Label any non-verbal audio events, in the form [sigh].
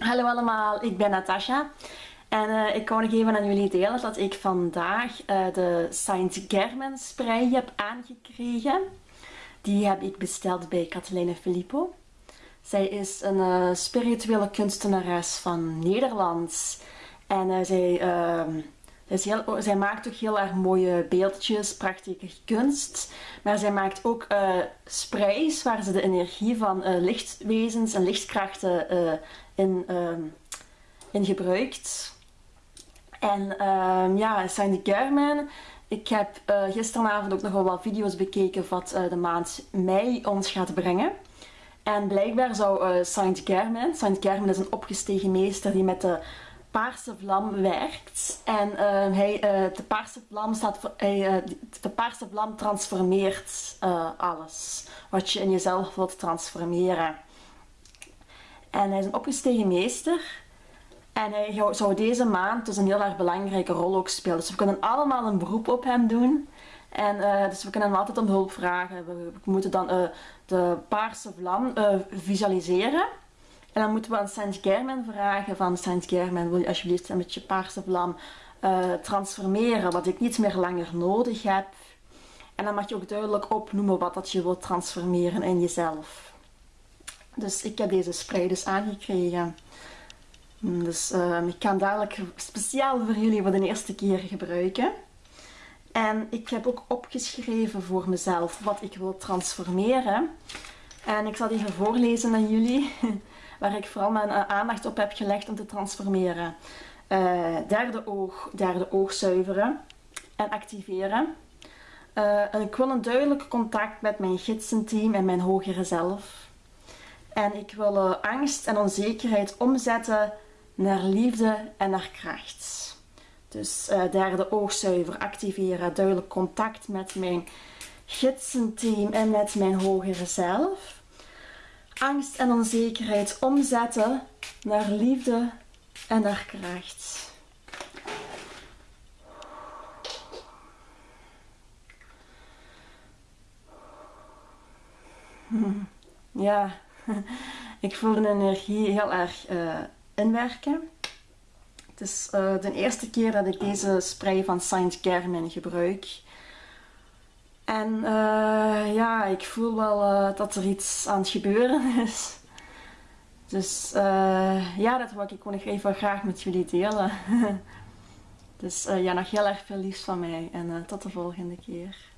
Hallo allemaal, ik ben Natasha en uh, ik wou nog even aan jullie delen dat ik vandaag uh, de Saint Germain spray heb aangekregen. Die heb ik besteld bij Catalina Filippo. Zij is een uh, spirituele kunstenares van Nederland en zij Heel, zij maakt ook heel erg mooie beeldjes, prachtige kunst. Maar zij maakt ook uh, sprays waar ze de energie van uh, lichtwezens en lichtkrachten uh, in, ehm, in gebruikt. En ehm, ja, Saint Germain. Ik heb gisteravond ook nog wel wat video's bekeken wat de maand mei ons gaat brengen. En blijkbaar zou Saint Germain, Saint Germain is een opgestegen meester die met de paarse vlam werkt. En uh, hij, uh, de paarse vlam staat voor, uh, de paarse vlam transformeert alles wat je in jezelf wilt transformeren. En hij is een opgestegen meester. En hij zou deze maand dus een heel erg belangrijke rol ook spelen. Dus we kunnen allemaal een beroep op hem doen. En dus we kunnen hem altijd om hulp vragen. We moeten dan de paarse vlam visualiseren. En dan moeten we aan Saint-Germain vragen van Saint-Germain, wil je alsjeblieft met je paarse vlam uh, transformeren wat ik niet meer langer nodig heb. En dan mag je ook duidelijk opnoemen wat dat je wilt transformeren in jezelf. Dus ik heb deze spray dus aangekregen. Dus uh, ik kan dadelijk speciaal voor jullie voor de eerste keer gebruiken. En ik heb ook opgeschreven voor mezelf wat ik wil transformeren. En ik zal die even voorlezen aan jullie. [laughs] waar ik vooral mijn eh, aandacht op heb gelegd om te transformeren. Uh, derde oog, derde oog zuiveren en activeren. Uh, ik wil een duidelijk contact met mijn gidsenteam en mijn hogere zelf. En ik wil uh, angst en onzekerheid omzetten naar liefde en naar kracht. Dus derde oogzuiver activeren, duidelijk contact met mijn gidsenteam en met mijn hogere zelf angst en onzekerheid omzetten naar liefde en naar kracht. Ja, [laughs] ik voel de energie heel erg uh, inwerken. Het is uh, de eerste keer dat ik deze spray van Saint Germain gebruik. En uh, ja, ik voel wel uh, dat er iets aan het gebeuren [laughs] is. Dus uh, ja, dat wil ik gewoon even graag met jullie delen. [laughs] dus ja, nog heel erg veel liefst van mij en tot de volgende keer.